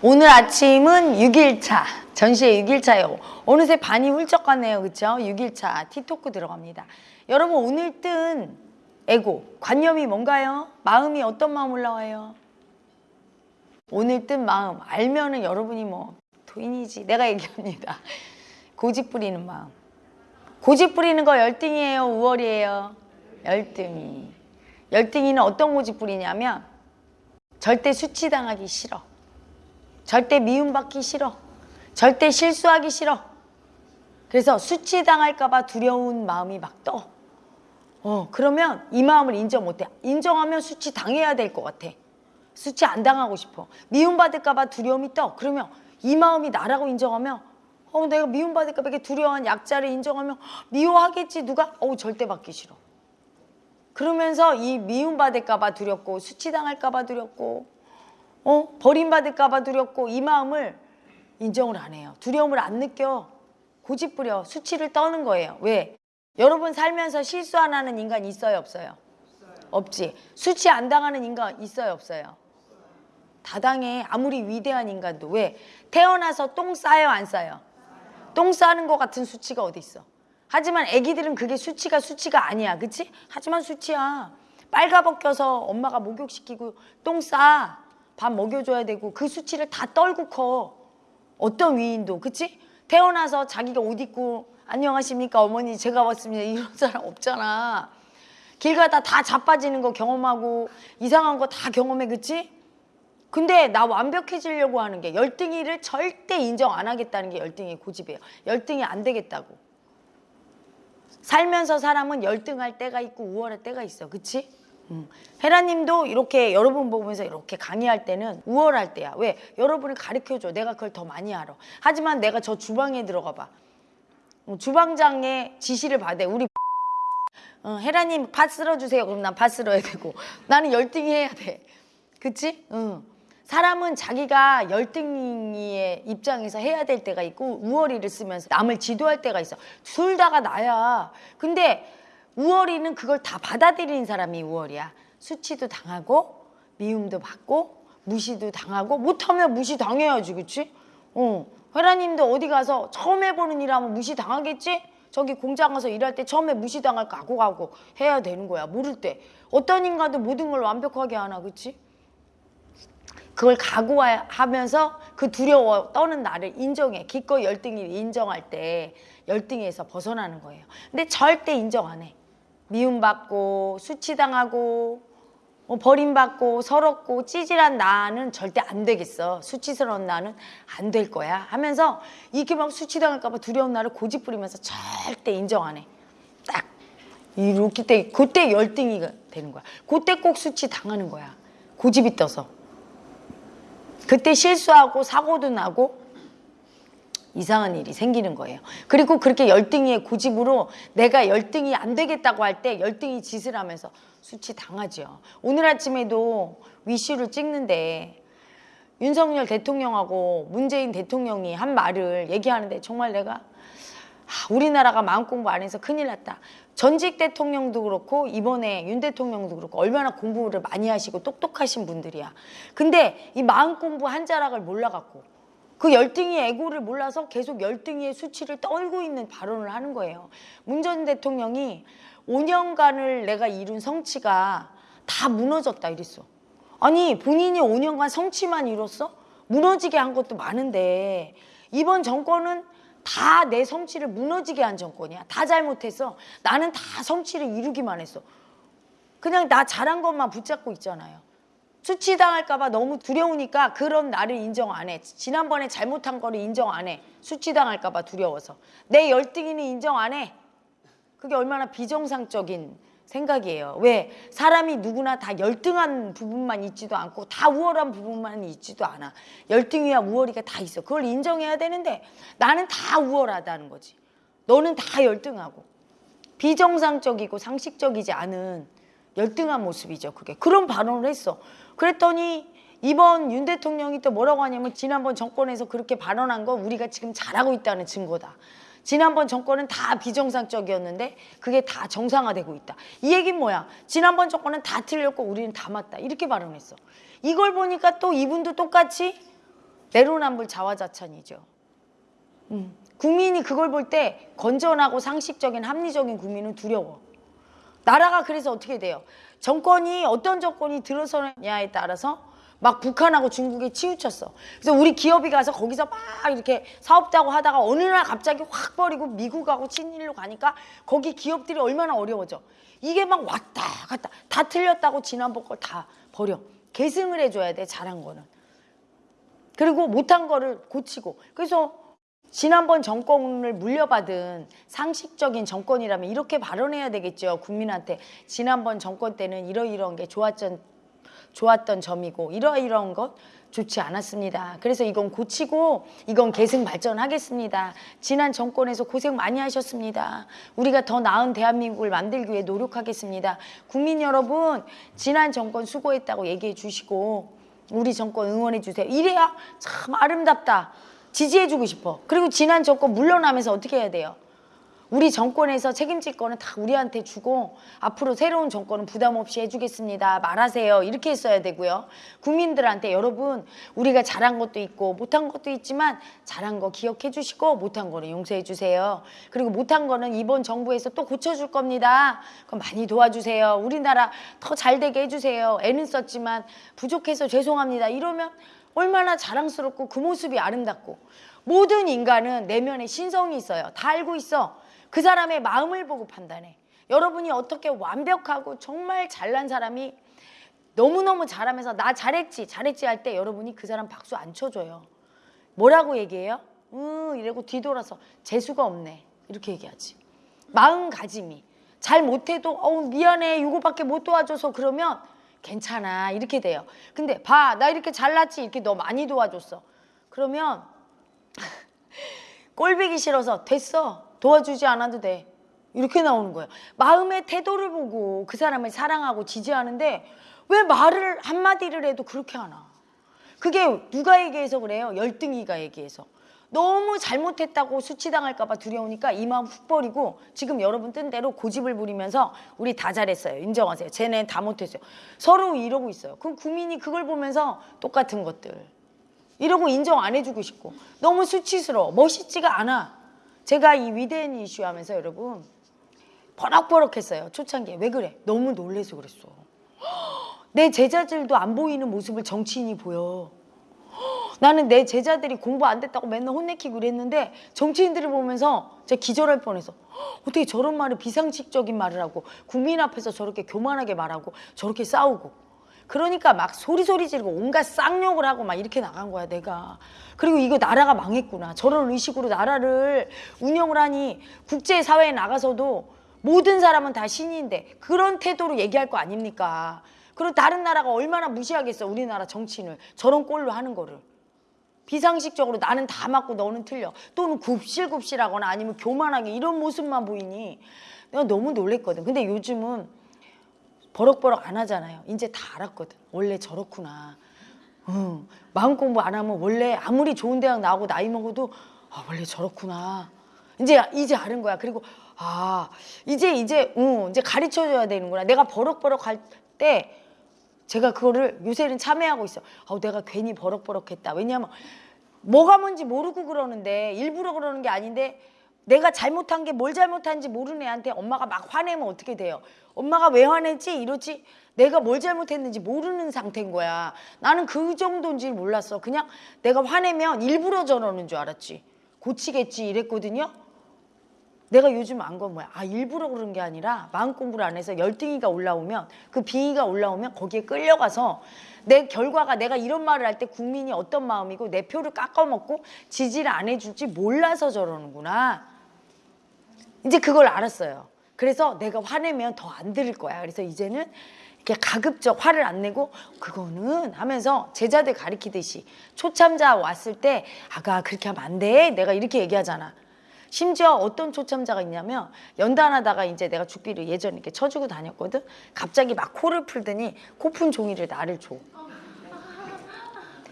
오늘 아침은 6일차 전시회 6일차예요. 어느새 반이 훌쩍 갔네요. 그쵸? 6일차 티토크 들어갑니다. 여러분 오늘 뜬 에고 관념이 뭔가요? 마음이 어떤 마음 올라와요? 오늘 뜬 마음 알면은 여러분이 뭐 도인이지. 내가 얘기합니다. 고집 부리는 마음. 고집 부리는 거 열등이에요? 우월이에요? 열등이. 열등이는 어떤 고집 부리냐면 절대 수치당하기 싫어 절대 미움받기 싫어. 절대 실수하기 싫어. 그래서 수치당할까 봐 두려운 마음이 막 떠. 어, 그러면 이 마음을 인정 못해. 인정하면 수치 당해야 될 것 같아. 수치 안 당하고 싶어. 미움받을까 봐 두려움이 떠. 그러면 이 마음이 나라고 인정하면 어, 내가 미움받을까 봐 이렇게 두려워한 약자를 인정하면 미워하겠지 누가? 어우 절대 받기 싫어. 그러면서 이 미움받을까 봐 두렵고 수치당할까 봐 두렵고 어? 버림받을까 봐 두렵고 이 마음을 인정을 안 해요. 두려움을 안 느껴. 고집부려 수치를 떠는 거예요. 왜? 여러분 살면서 실수 안 하는 인간 있어요 없어요? 없지. 수치 안 당하는 인간 있어요 없어요? 다 당해. 아무리 위대한 인간도. 왜? 태어나서 똥 싸요 안 싸요? 똥 싸는 것 같은 수치가 어디 있어? 하지만 애기들은 그게 수치가 수치가 아니야. 그치? 하지만 수치야. 빨가벗겨서 엄마가 목욕시키고 똥 싸. 밥 먹여줘야 되고 그 수치를 다 떨고 커. 어떤 위인도 그치? 태어나서 자기가 옷 입고 안녕하십니까 어머니 제가 왔습니다 이런 사람 없잖아. 길 가다 다 자빠지는 거 경험하고 이상한 거 다 경험해 그치? 근데 나 완벽해지려고 하는 게 열등이를 절대 인정 안 하겠다는 게 열등이 고집이에요. 열등이 안 되겠다고. 살면서 사람은 열등할 때가 있고 우월할 때가 있어. 그치? 음. 헤라님도 이렇게 여러분 보면서 이렇게 강의할 때는 우월할 때야. 왜? 여러분을 가르쳐줘. 내가 그걸 더 많이 알아. 하지만 내가 저 주방에 들어가 봐. 어, 주방장의 지시를 받아. 우리 어, 헤라님 팥 쓸어주세요. 그럼 난팥 쓸어야 되고 나는 열등히 해야 돼. 그치? 응. 사람은 자기가 열등이의 입장에서 해야 될 때가 있고 우월이를 쓰면서 남을 지도할 때가 있어. 둘 다가 나야. 근데 우월이는 그걸 다 받아들이는 사람이 우월이야. 수치도 당하고 미움도 받고 무시도 당하고 못하면 무시 당해야지 그치? 어. 회라님도 어디 가서 처음 해보는 일 하면 무시 당하겠지? 저기 공장 가서 일할 때 처음에 무시 당할 각오하고 해야 되는 거야 모를 때 어떤 인간도 모든 걸 완벽하게 하나 그치? 그걸 각오하면서 그 두려워 떠는 나를 인정해 기꺼이 열등이 인정할 때 열등에서 벗어나는 거예요 근데 절대 인정 안해 미움받고 수치당하고 뭐 버림받고 서럽고 찌질한 나는 절대 안 되겠어. 수치스러운 나는 안 될 거야 하면서 이렇게 막 수치당할까 봐 두려운 나를 고집 부리면서 절대 인정 안 해. 딱 이렇게 때 그때 열등이 되는 거야. 그때 꼭 수치 당하는 거야. 고집이 떠서. 그때 실수하고 사고도 나고 이상한 일이 생기는 거예요. 그리고 그렇게 열등이의 고집으로 내가 열등이 안 되겠다고 할 때 열등이 짓을 하면서 수치 당하죠. 오늘 아침에도 위슈를 찍는데 윤석열 대통령하고 문재인 대통령이 한 말을 얘기하는데 정말 내가 우리나라가 마음 공부 안 해서 큰일 났다. 전직 대통령도 그렇고 이번에 윤 대통령도 그렇고 얼마나 공부를 많이 하시고 똑똑하신 분들이야. 근데 이 마음 공부 한 자락을 몰라갖고 그 열등이 애고를 몰라서 계속 열등이의 수치를 떨고 있는 발언을 하는 거예요. 문 전 대통령이 5년간을 내가 이룬 성취가 다 무너졌다 이랬어. 아니 본인이 5년간 성취만 이뤘어? 무너지게 한 것도 많은데 이번 정권은 다 내 성취를 무너지게 한 정권이야. 다 잘못했어. 나는 다 성취를 이루기만 했어. 그냥 나 잘한 것만 붙잡고 있잖아요. 수치당할까봐 너무 두려우니까 그런 나를 인정 안 해. 지난번에 잘못한 거를 인정 안 해. 수치당할까봐 두려워서. 내 열등이는 인정 안 해. 그게 얼마나 비정상적인 생각이에요. 왜? 사람이 누구나 다 열등한 부분만 있지도 않고 다 우월한 부분만 있지도 않아. 열등이와 우월이가 다 있어. 그걸 인정해야 되는데 나는 다 우월하다는 거지. 너는 다 열등하고. 비정상적이고 상식적이지 않은 열등한 모습이죠. 그게. 그런 발언을 했어. 그랬더니 이번 윤 대통령이 또 뭐라고 하냐면 지난번 정권에서 그렇게 발언한 거 우리가 지금 잘하고 있다는 증거다. 지난번 정권은 다 비정상적이었는데 그게 다 정상화되고 있다. 이 얘기는 뭐야? 지난번 정권은 다 틀렸고 우리는 다 맞다. 이렇게 발언했어. 이걸 보니까 또 이분도 똑같이 내로남불 자화자찬이죠. 음. 국민이 그걸 볼 때 건전하고 상식적인 합리적인 국민은 두려워. 나라가 그래서 어떻게 돼요? 정권이 어떤 정권이 들어서느냐에 따라서 막 북한하고 중국에 치우쳤어. 그래서 우리 기업이 가서 거기서 막 이렇게 사업자고 하다가 어느 날 갑자기 확 버리고 미국하고 친일로 가니까 거기 기업들이 얼마나 어려워져. 이게 막 왔다 갔다 다 틀렸다고 지난번 걸 다 버려. 계승을 해줘야 돼 잘한 거는. 그리고 못한 거를 고치고. 그래서 지난번 정권을 물려받은 상식적인 정권이라면 이렇게 발언해야 되겠죠. 국민한테 지난번 정권 때는 이러이러한 게 좋았던 좋았던 점이고 이러이러한 것 좋지 않았습니다. 그래서 이건 고치고 이건 계승 발전하겠습니다. 지난 정권에서 고생 많이 하셨습니다. 우리가 더 나은 대한민국을 만들기 위해 노력하겠습니다. 국민 여러분 지난 정권 수고했다고 얘기해 주시고 우리 정권 응원해 주세요. 이래야 참 아름답다. 지지해주고 싶어. 그리고 지난 정권 물러나면서 어떻게 해야 돼요? 우리 정권에서 책임질 거는 다 우리한테 주고 앞으로 새로운 정권은 부담 없이 해주겠습니다. 말하세요. 이렇게 했어야 되고요. 국민들한테 여러분 우리가 잘한 것도 있고 못한 것도 있지만 잘한 거 기억해 주시고 못한 거는 용서해 주세요. 그리고 못한 거는 이번 정부에서 또 고쳐줄 겁니다. 그럼 많이 도와주세요. 우리나라 더 잘 되게 해주세요. 애는 썼지만 부족해서 죄송합니다. 이러면 얼마나 자랑스럽고 그 모습이 아름답고 모든 인간은 내면에 신성이 있어요. 다 알고 있어. 그 사람의 마음을 보고 판단해. 여러분이 어떻게 완벽하고 정말 잘난 사람이 너무너무 잘하면서 나 잘했지 잘했지 할 때 여러분이 그 사람 박수 안 쳐줘요. 뭐라고 얘기해요? 음 이러고 뒤돌아서 재수가 없네 이렇게 얘기하지. 마음가짐이 잘 못해도 어우 미안해 이거밖에 못 도와줘서 그러면 괜찮아 이렇게 돼요. 근데 봐 나 이렇게 잘났지 이렇게 너 많이 도와줬어. 그러면 꼴보기 싫어서 됐어 도와주지 않아도 돼 이렇게 나오는 거예요. 마음의 태도를 보고 그 사람을 사랑하고 지지하는데 왜 말을 한마디를 해도 그렇게 하나? 그게 누가 얘기해서 그래요? 열등이가 얘기해서. 너무 잘못했다고 수치당할까 봐 두려우니까 이 마음 훅 버리고 지금 여러분 뜬 대로 고집을 부리면서 우리 다 잘했어요. 인정하세요. 쟤네 다 못했어요. 서로 이러고 있어요. 그럼 국민이 그걸 보면서 똑같은 것들. 이러고 인정 안 해주고 싶고 너무 수치스러워. 멋있지가 않아. 제가 이 위대한 이슈 하면서 여러분 버럭버럭했어요. 초창기에. 왜 그래? 너무 놀래서 그랬어. 내 제자들도 안 보이는 모습을 정치인이 보여. 나는 내 제자들이 공부 안 됐다고 맨날 혼내키고 그랬는데 정치인들을 보면서 제가 기절할 뻔해서 어떻게 저런 말을 비상식적인 말을 하고 국민 앞에서 저렇게 교만하게 말하고 저렇게 싸우고 그러니까 막 소리소리 지르고 온갖 쌍욕을 하고 막 이렇게 나간 거야 내가. 그리고 이거 나라가 망했구나. 저런 의식으로 나라를 운영을 하니 국제사회에 나가서도 모든 사람은 다 신인데 그런 태도로 얘기할 거 아닙니까? 그리고 다른 나라가 얼마나 무시하겠어 우리나라 정치인을. 저런 꼴로 하는 거를 비상식적으로 나는 다 맞고 너는 틀려. 또는 굽실굽실하거나 아니면 교만하게 이런 모습만 보이니 내가 너무 놀랬거든. 근데 요즘은 버럭버럭 안 하잖아요. 이제 다 알았거든. 원래 저렇구나. 응. 마음 공부 안 하면 원래 아무리 좋은 대학 나오고 나이 먹어도 아 원래 저렇구나. 이제 이제 아는 거야. 그리고 아 이제 이제 응, 이제 가르쳐줘야 되는구나. 내가 버럭버럭 할 때 제가 그거를 요새는 참여하고 있어. 아, 내가 괜히 버럭버럭했다. 왜냐하면 뭐가 뭔지 모르고 그러는데 일부러 그러는 게 아닌데 내가 잘못한 게 뭘 잘못한지 모르는 애한테 엄마가 막 화내면 어떻게 돼요? 엄마가 왜 화내지? 이러지? 내가 뭘 잘못했는지 모르는 상태인 거야. 나는 그 정도인지 몰랐어. 그냥 내가 화내면 일부러 저러는 줄 알았지. 고치겠지 이랬거든요. 내가 요즘 안 건 뭐야? 아 일부러 그런 게 아니라 마음 공부를 안 해서 열등이가 올라오면 그 비위가 올라오면 거기에 끌려가서 내 결과가 내가 이런 말을 할 때 국민이 어떤 마음이고 내 표를 깎아먹고 지지를 안 해줄지 몰라서 저러는구나. 이제 그걸 알았어요. 그래서 내가 화내면 더 안 들을 거야. 그래서 이제는 이렇게 가급적 화를 안 내고 그거는 하면서 제자들 가리키듯이 초참자 왔을 때 아가 그렇게 하면 안 돼. 내가 이렇게 얘기하잖아. 심지어 어떤 초참자가 있냐면 연단하다가 이제 내가 죽비를 예전에 이렇게 쳐주고 다녔거든. 갑자기 막 코를 풀더니 코 푼 종이를 나를 줘.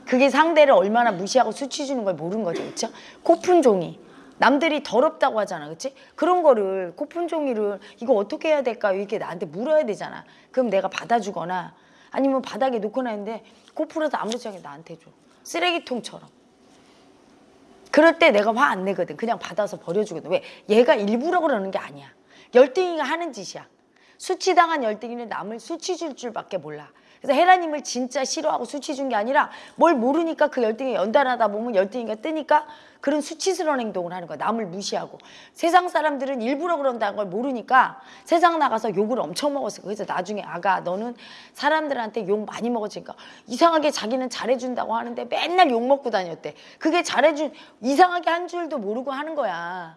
그게 상대를 얼마나 무시하고 수치 주는 걸 모르는 거죠. 그렇죠? 코 푼 종이. 남들이 더럽다고 하잖아. 그렇지? 그런 거를 코푼 종이를 이거 어떻게 해야 될까? 이렇게 나한테 물어야 되잖아. 그럼 내가 받아주거나 아니면 바닥에 놓고 나는데 코 풀어서 아무렇지 않게 나한테 줘. 쓰레기통처럼. 그럴 때 내가 화 안 내거든. 그냥 받아서 버려주거든. 왜? 얘가 일부러 그러는 게 아니야. 열등이가 하는 짓이야. 수치당한 열등이는 남을 수치 줄 줄밖에 몰라. 그래서 헤라님을 진짜 싫어하고 수치 준 게 아니라 뭘 모르니까 그 열등이 연달아다 보면 열등이가 뜨니까 그런 수치스러운 행동을 하는 거야. 남을 무시하고. 세상 사람들은 일부러 그런다는 걸 모르니까 세상 나가서 욕을 엄청 먹었어. 그래서 나중에 아가 너는 사람들한테 욕 많이 먹었으니까 이상하게 자기는 잘해준다고 하는데 맨날 욕 먹고 다녔대. 그게 잘해준 이상하게 한 줄도 모르고 하는 거야.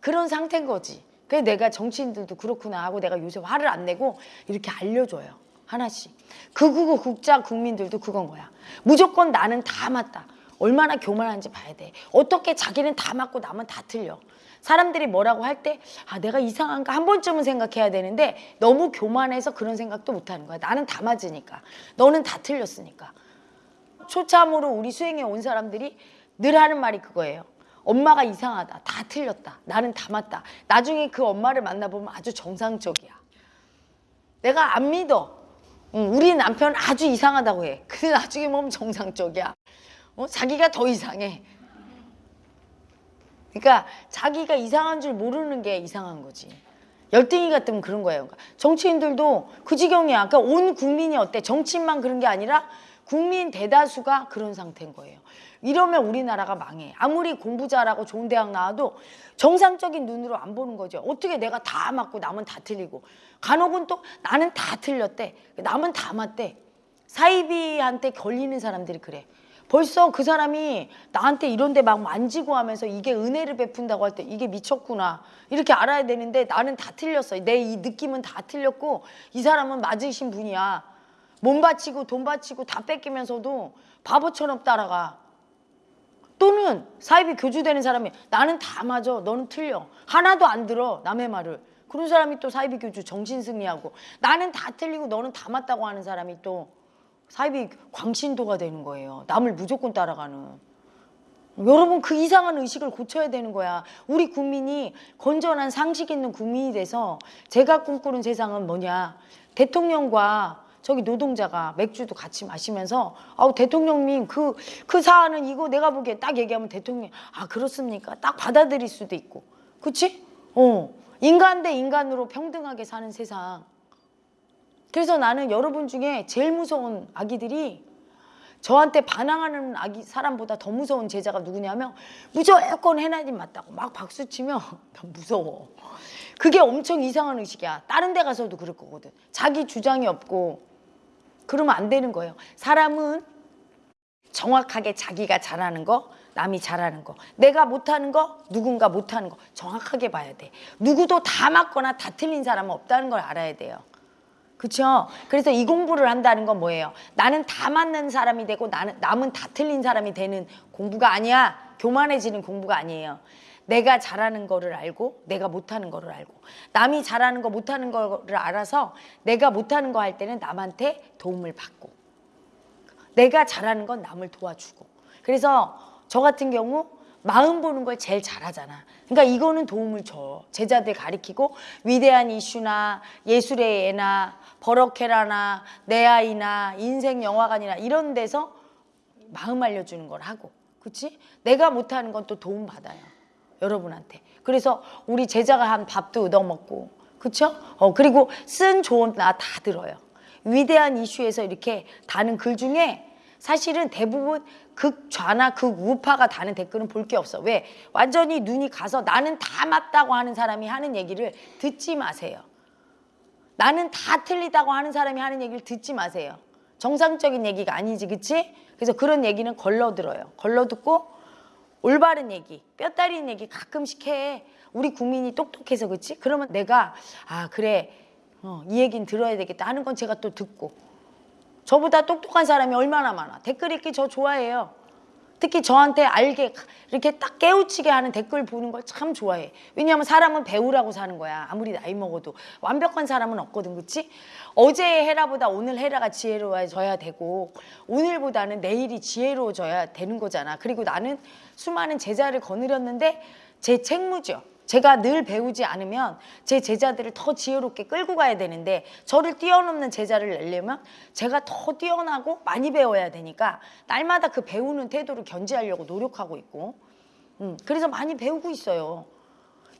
그런 상태인 거지. 그래서 내가 정치인들도 그렇구나 하고 내가 요새 화를 안 내고 이렇게 알려줘요. 하나씩. 극우고 국자 국민들도 그건 거야. 무조건 나는 다 맞다. 얼마나 교만한지 봐야 돼. 어떻게 자기는 다 맞고 남은 다 틀려. 사람들이 뭐라고 할 때, 아, 내가 이상한가 한 번쯤은 생각해야 되는데 너무 교만해서 그런 생각도 못 하는 거야. 나는 다 맞으니까. 너는 다 틀렸으니까. 초참으로 우리 수행에 온 사람들이 늘 하는 말이 그거예요. 엄마가 이상하다. 다 틀렸다. 나는 다 맞다. 나중에 그 엄마를 만나보면 아주 정상적이야. 내가 안 믿어. 응, 우리 남편 아주 이상하다고 해. 근데 나중에 보면 정상적이야. 어? 자기가 더 이상해. 그러니까 자기가 이상한 줄 모르는 게 이상한 거지. 열등이 같으면 그런 거예요. 그러니까 정치인들도 그 지경이야. 그러니까 온 국민이 어때? 정치인만 그런 게 아니라 국민 대다수가 그런 상태인 거예요. 이러면 우리나라가 망해. 아무리 공부 잘하고 좋은 대학 나와도 정상적인 눈으로 안 보는 거죠. 어떻게 내가 다 맞고 남은 다 틀리고. 간혹은 또 나는 다 틀렸대. 남은 다 맞대. 사이비한테 걸리는 사람들이 그래. 벌써 그 사람이 나한테 이런데 막 만지고 하면서 이게 은혜를 베푼다고 할 때 이게 미쳤구나 이렇게 알아야 되는데 나는 다 틀렸어 내 이 느낌은 다 틀렸고 이 사람은 맞으신 분이야 몸 바치고 돈 바치고 다 뺏기면서도 바보처럼 따라가 또는 사이비 교주되는 사람이 나는 다 맞아 너는 틀려 하나도 안 들어 남의 말을 그런 사람이 또 사이비 교주 정신승리하고 나는 다 틀리고 너는 다 맞다고 하는 사람이 또 사이비 광신도가 되는 거예요. 남을 무조건 따라가는. 여러분 그 이상한 의식을 고쳐야 되는 거야. 우리 국민이 건전한 상식 있는 국민이 돼서 제가 꿈꾸는 세상은 뭐냐. 대통령과 저기 노동자가 맥주도 같이 마시면서 아우 대통령님 그, 그 사안은 이거 내가 보기에 딱 얘기하면 대통령 아 그렇습니까? 딱 받아들일 수도 있고 그치? 어 인간 대 인간으로 평등하게 사는 세상 그래서 나는 여러분 중에 제일 무서운 아기들이 저한테 반항하는 아기 사람보다 더 무서운 제자가 누구냐면 무조건 해나님 맞다고 막 박수 치면 난 무서워. 그게 엄청 이상한 의식이야. 다른 데 가서도 그럴 거거든. 자기 주장이 없고 그러면 안 되는 거예요. 사람은 정확하게 자기가 잘하는 거, 남이 잘하는 거, 내가 못하는 거, 누군가 못하는 거 정확하게 봐야 돼. 누구도 다 맞거나 다 틀린 사람은 없다는 걸 알아야 돼요. 그렇죠? 그래서 이 공부를 한다는 건 뭐예요? 나는 다 맞는 사람이 되고 나는 남은 다 틀린 사람이 되는 공부가 아니야. 교만해지는 공부가 아니에요. 내가 잘하는 거를 알고 내가 못하는 거를 알고 남이 잘하는 거 못하는 거를 알아서 내가 못하는 거 할 때는 남한테 도움을 받고 내가 잘하는 건 남을 도와주고 그래서 저 같은 경우 마음 보는 걸 제일 잘하잖아. 그러니까 이거는 도움을 줘. 제자들 가리키고 위대한 이슈나 예술의 애나 버럭해라나 내 아이나 인생 영화관이나 이런 데서 마음 알려주는 걸 하고 그치? 내가 못하는 건 또 도움 받아요. 여러분한테. 그래서 우리 제자가 한 밥도 얻어먹고 그쵸? 어, 그리고 쓴 조언 나 다 들어요. 위대한 이슈에서 이렇게 다는 글 중에 사실은 대부분 극좌나 극우파가 다는 댓글은 볼 게 없어. 왜? 완전히 눈이 가서 나는 다 맞다고 하는 사람이 하는 얘기를 듣지 마세요. 나는 다 틀리다고 하는 사람이 하는 얘기를 듣지 마세요. 정상적인 얘기가 아니지, 그치? 그래서 그런 얘기는 걸러들어요. 걸러듣고 올바른 얘기, 뼈 따리는 얘기 가끔씩 해. 우리 국민이 똑똑해서 그치? 그러면 내가 아 그래 어, 이 얘기는 들어야 되겠다 하는 건 제가 또 듣고 저보다 똑똑한 사람이 얼마나 많아. 댓글 읽기 저 좋아해요. 특히 저한테 알게 이렇게 딱 깨우치게 하는 댓글 보는 걸 참 좋아해. 왜냐하면 사람은 배우라고 사는 거야. 아무리 나이 먹어도 완벽한 사람은 없거든, 그렇지? 어제의 헤라보다 오늘 헤라가 지혜로워져야 되고 오늘보다는 내일이 지혜로워져야 되는 거잖아. 그리고 나는 수많은 제자를 거느렸는데 제 책무죠. 제가 늘 배우지 않으면 제 제자들을 더 지혜롭게 끌고 가야 되는데 저를 뛰어넘는 제자를 내려면 제가 더 뛰어나고 많이 배워야 되니까 날마다 그 배우는 태도를 견지하려고 노력하고 있고. 음, 그래서 많이 배우고 있어요.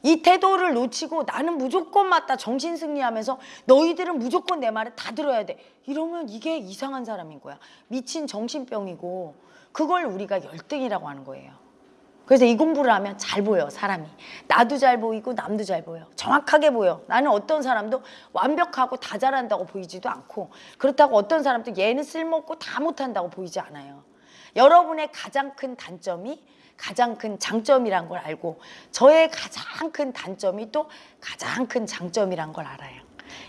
이 태도를 놓치고 나는 무조건 맞다 정신 승리하면서 너희들은 무조건 내 말을 다 들어야 돼. 이러면 이게 이상한 사람인 거야. 미친 정신병이고 그걸 우리가 열등이라고 하는 거예요 그래서 이 공부를 하면 잘 보여 사람이 나도 잘 보이고 남도 잘 보여 정확하게 보여 나는 어떤 사람도 완벽하고 다 잘한다고 보이지도 않고 그렇다고 어떤 사람도 얘는 쓸모없고 다 못한다고 보이지 않아요 여러분의 가장 큰 단점이 가장 큰 장점이란 걸 알고 저의 가장 큰 단점이 또 가장 큰 장점이란 걸 알아요.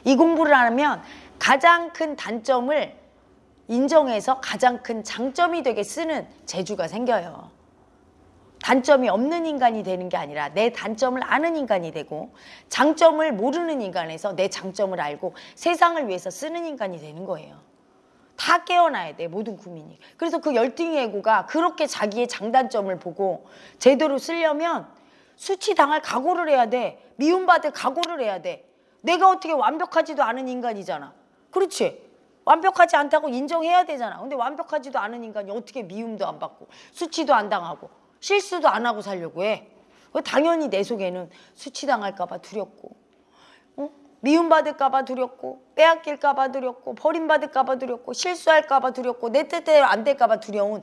이 공부를 하면 가장 큰 단점을 인정해서 가장 큰 장점이 되게 쓰는 재주가 생겨요. 단점이 없는 인간이 되는 게 아니라 내 단점을 아는 인간이 되고 장점을 모르는 인간에서 내 장점을 알고 세상을 위해서 쓰는 인간이 되는 거예요. 다 깨어나야 돼 모든 국민이. 그래서 그 열등의 애고가 그렇게 자기의 장단점을 보고 제대로 쓰려면 수치당할 각오를 해야 돼 미움받을 각오를 해야 돼. 내가 어떻게 완벽하지도 않은 인간이잖아. 그렇지? 완벽하지 않다고 인정해야 되잖아. 근데 완벽하지도 않은 인간이 어떻게 미움도 안 받고 수치도 안 당하고 실수도 안 하고 살려고 해 당연히 내 속에는 수치당할까 봐 두렵고 어? 미움받을까 봐 두렵고 빼앗길까 봐 두렵고 버림받을까 봐 두렵고 실수할까 봐 두렵고 내 뜻대로 안 될까 봐 두려운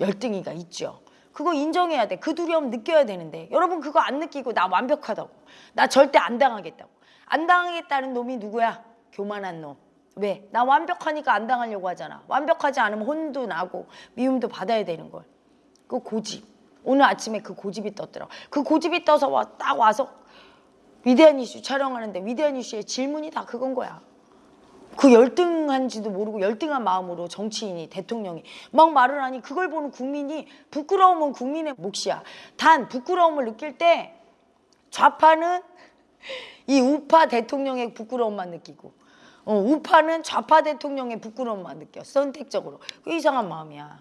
열등이가 있죠. 그거 인정해야 돼. 그 두려움 느껴야 되는데 여러분 그거 안 느끼고 나 완벽하다고 나 절대 안 당하겠다고 안 당하겠다는 놈이 누구야? 교만한 놈. 왜? 나 완벽하니까 안 당하려고 하잖아. 완벽하지 않으면 혼도 나고 미움도 받아야 되는 걸. 그 고집. 오늘 아침에 그 고집이 떴더라고. 그 고집이 떠서 와, 딱 와서 위대한 이슈 촬영하는데 위대한 이슈의 질문이 다 그건 거야. 그 열등한지도 모르고 열등한 마음으로 정치인이 대통령이 막 말을 하니 그걸 보는 국민이 부끄러움은 국민의 몫이야. 단 부끄러움을 느낄 때 좌파는 이 우파 대통령의 부끄러움만 느끼고 어, 우파는 좌파 대통령의 부끄러움만 느껴 선택적으로 그 이상한 마음이야.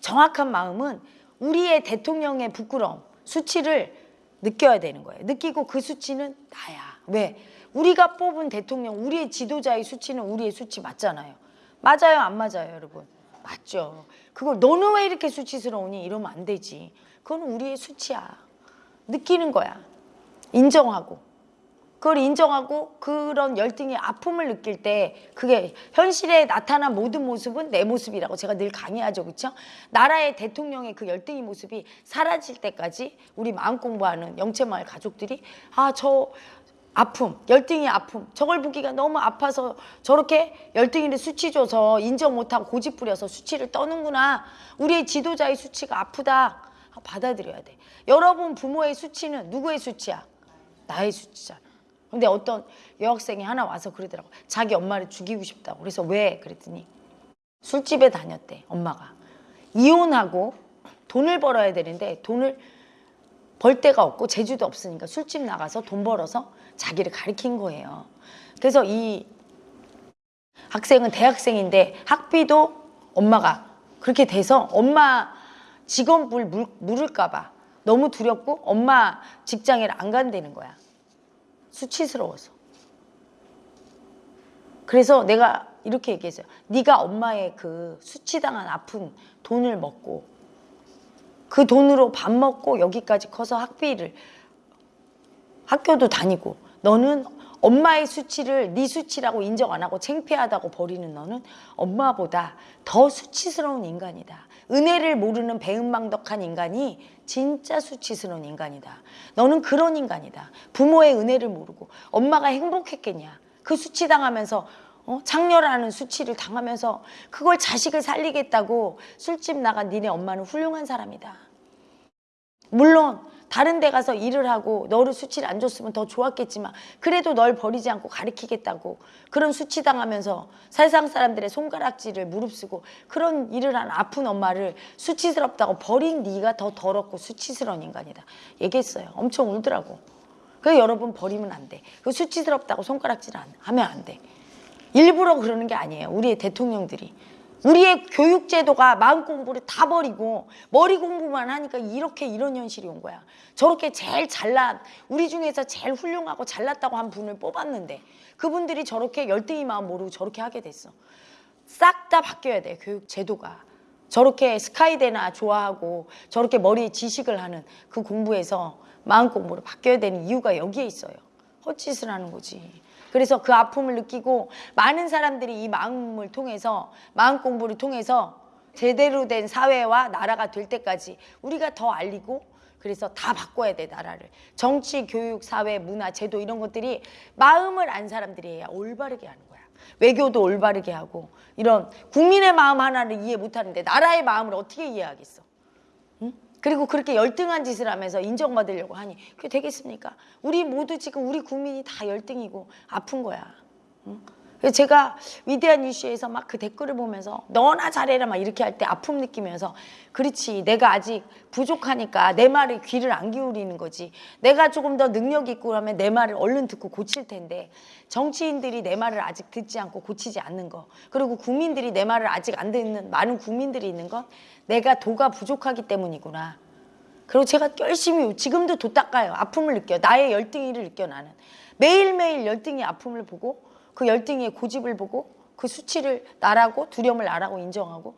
정확한 마음은 우리의 대통령의 부끄러움 수치를 느껴야 되는 거예요. 느끼고 그 수치는 나야. 왜? 우리가 뽑은 대통령, 우리의 지도자의 수치는 우리의 수치 맞잖아요. 맞아요, 안 맞아요, 여러분? 맞죠. 그걸 너는 왜 이렇게 수치스러우니? 이러면 안 되지. 그건 우리의 수치야. 느끼는 거야. 인정하고. 그걸 인정하고 그런 열등의 아픔을 느낄 때 그게 현실에 나타난 모든 모습은 내 모습이라고 제가 늘 강의하죠. 그렇죠? 나라의 대통령의 그 열등의 모습이 사라질 때까지 우리 마음 공부하는 영채마을 가족들이 아 저 아픔, 열등의 아픔 저걸 보기가 너무 아파서 저렇게 열등이를 수치 줘서 인정 못하고 고집 부려서 수치를 떠는구나. 우리의 지도자의 수치가 아프다. 받아들여야 돼. 여러분 부모의 수치는 누구의 수치야? 나의 수치잖아. 근데 어떤 여학생이 하나 와서 그러더라고. 자기 엄마를 죽이고 싶다고. 그래서 왜? 그랬더니 술집에 다녔대, 엄마가. 이혼하고 돈을 벌어야 되는데 돈을 벌 데가 없고 재주도 없으니까 술집 나가서 돈 벌어서 자기를 가리킨 거예요. 그래서 이 학생은 대학생인데 학비도 엄마가 그렇게 돼서 엄마 직원불 물, 물을까 봐 너무 두렵고 엄마 직장에 안 간다는 거야. 수치스러워서. 그래서 내가 이렇게 얘기했어요. 네가 엄마의 그 수치당한 아픈 돈을 먹고 그 돈으로 밥 먹고 여기까지 커서 학비를 학교도 다니고 너는 엄마의 수치를 네 수치라고 인정 안 하고 창피하다고 버리는 너는 엄마보다 더 수치스러운 인간이다. 은혜를 모르는 배은망덕한 인간이 진짜 수치스러운 인간이다. 너는 그런 인간이다. 부모의 은혜를 모르고 엄마가 행복했겠냐. 그 수치 당하면서 어? 창렬하는 수치를 당하면서 그걸 자식을 살리겠다고 술집 나간 니네 엄마는 훌륭한 사람이다. 물론 다른 데 가서 일을 하고 너를 수치를 안 줬으면 더 좋았겠지만 그래도 널 버리지 않고 가르치겠다고 그런 수치 당하면서 세상 사람들의 손가락질을 무릅쓰고 그런 일을 한 아픈 엄마를 수치스럽다고 버린 네가 더 더럽고 수치스러운 인간이다. 얘기했어요. 엄청 울더라고. 그래서 여러분 버리면 안돼. 그 수치스럽다고 손가락질 안, 하면 안돼. 일부러 그러는 게 아니에요. 우리 의 대통령들이 우리의 교육 제도가 마음 공부를 다 버리고 머리 공부만 하니까 이렇게 이런 현실이 온 거야. 저렇게 제일 잘난 우리 중에서 제일 훌륭하고 잘났다고 한 분을 뽑았는데 그분들이 저렇게 열등이 마음 모르고 저렇게 하게 됐어. 싹 다 바뀌어야 돼 교육 제도가. 저렇게 스카이대나 좋아하고 저렇게 머리에 지식을 하는 그 공부에서 마음 공부로 바뀌어야 되는 이유가 여기에 있어요. 헛짓을 하는 거지. 그래서 그 아픔을 느끼고 많은 사람들이 이 마음을 통해서 마음 공부를 통해서 제대로 된 사회와 나라가 될 때까지 우리가 더 알리고 그래서 다 바꿔야 돼 나라를 정치, 교육, 사회, 문화, 제도 이런 것들이 마음을 안 사람들이 해야 올바르게 하는 거야 외교도 올바르게 하고 이런 국민의 마음 하나를 이해 못하는데 나라의 마음을 어떻게 이해하겠어 응? 그리고 그렇게 열등한 짓을 하면서 인정받으려고 하니 그게 되겠습니까? 우리 모두 지금 우리 국민이 다 열등이고 아픈 거야 응? 제가 위대한 이슈에서 막 그 댓글을 보면서 너나 잘해라. 막 이렇게 할 때 아픔 느끼면서 그렇지. 내가 아직 부족하니까 내 말에 귀를 안 기울이는 거지. 내가 조금 더 능력 있고 그러면 내 말을 얼른 듣고 고칠 텐데 정치인들이 내 말을 아직 듣지 않고 고치지 않는 거. 그리고 국민들이 내 말을 아직 안 듣는 많은 국민들이 있는 건 내가 도가 부족하기 때문이구나. 그리고 제가 열심히 지금도 도 닦아요. 아픔을 느껴요. 나의 열등이를 느껴 나는. 매일매일 열등의 아픔을 보고 그 열등의 고집을 보고 그 수치를 나라고 두려움을 나라고 인정하고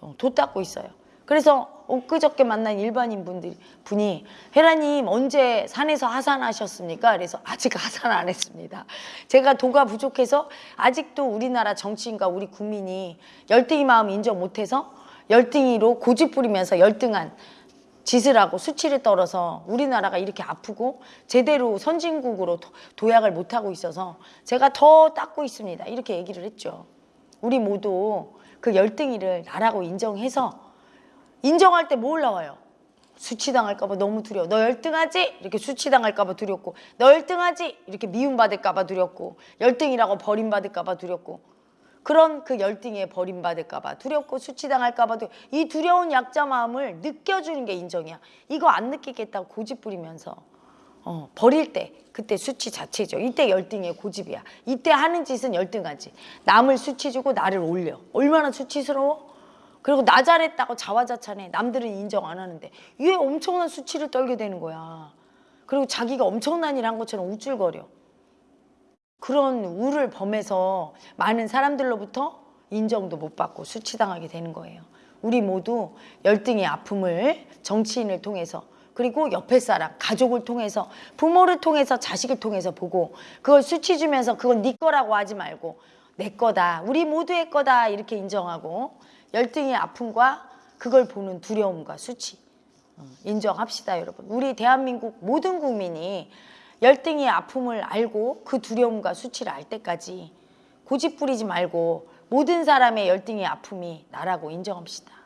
어, 도 닦고 있어요. 그래서 엊그저께 만난 일반인 분들 분이 헤라님 언제 산에서 하산하셨습니까? 그래서 아직 하산 안 했습니다. 제가 도가 부족해서 아직도 우리나라 정치인과 우리 국민이 열등이 마음 인정 못해서 열등이로 고집 부리면서 열등한 짓을 하고 수치를 떨어서 우리나라가 이렇게 아프고 제대로 선진국으로 도- 도약을 못하고 있어서 제가 더 닦고 있습니다. 이렇게 얘기를 했죠. 우리 모두 그 열등이를 나라고 인정해서 인정할 때 뭐 올라와요? 수치당할까 봐 너무 두려워. 너 열등하지? 이렇게 수치당할까 봐 두렵고 너 열등하지? 이렇게 미움받을까 봐 두렵고 열등이라고 버림받을까 봐 두렵고 그런 그 열등에 버림받을까 봐 두렵고 수치당할까봐 두- 이 두려운 약자 마음을 느껴주는 게 인정이야. 이거 안 느끼겠다고 고집 부리면서 어, 버릴 때 그때 수치 자체죠. 이때 열등의 고집이야. 이때 하는 짓은 열등하지. 남을 수치 주고 나를 올려. 얼마나 수치스러워? 그리고 나 잘했다고 자화자찬해. 남들은 인정 안 하는데 이게 엄청난 수치를 떨게 되는 거야. 그리고 자기가 엄청난 일 한 것처럼 우쭐거려. 그런 우를 범해서 많은 사람들로부터 인정도 못 받고 수치당하게 되는 거예요. 우리 모두 열등의 아픔을 정치인을 통해서 그리고 옆에 사람, 가족을 통해서 부모를 통해서 자식을 통해서 보고 그걸 수치 주면서 그건 네 거라고 하지 말고 내 거다. 우리 모두의 거다. 이렇게 인정하고 열등의 아픔과 그걸 보는 두려움과 수치 어, 인정합시다, 여러분. 우리 대한민국 모든 국민이 열등의 아픔을 알고 그 두려움과 수치를 알 때까지 고집 부리지 말고 모든 사람의 열등의 아픔이 나라고 인정합시다.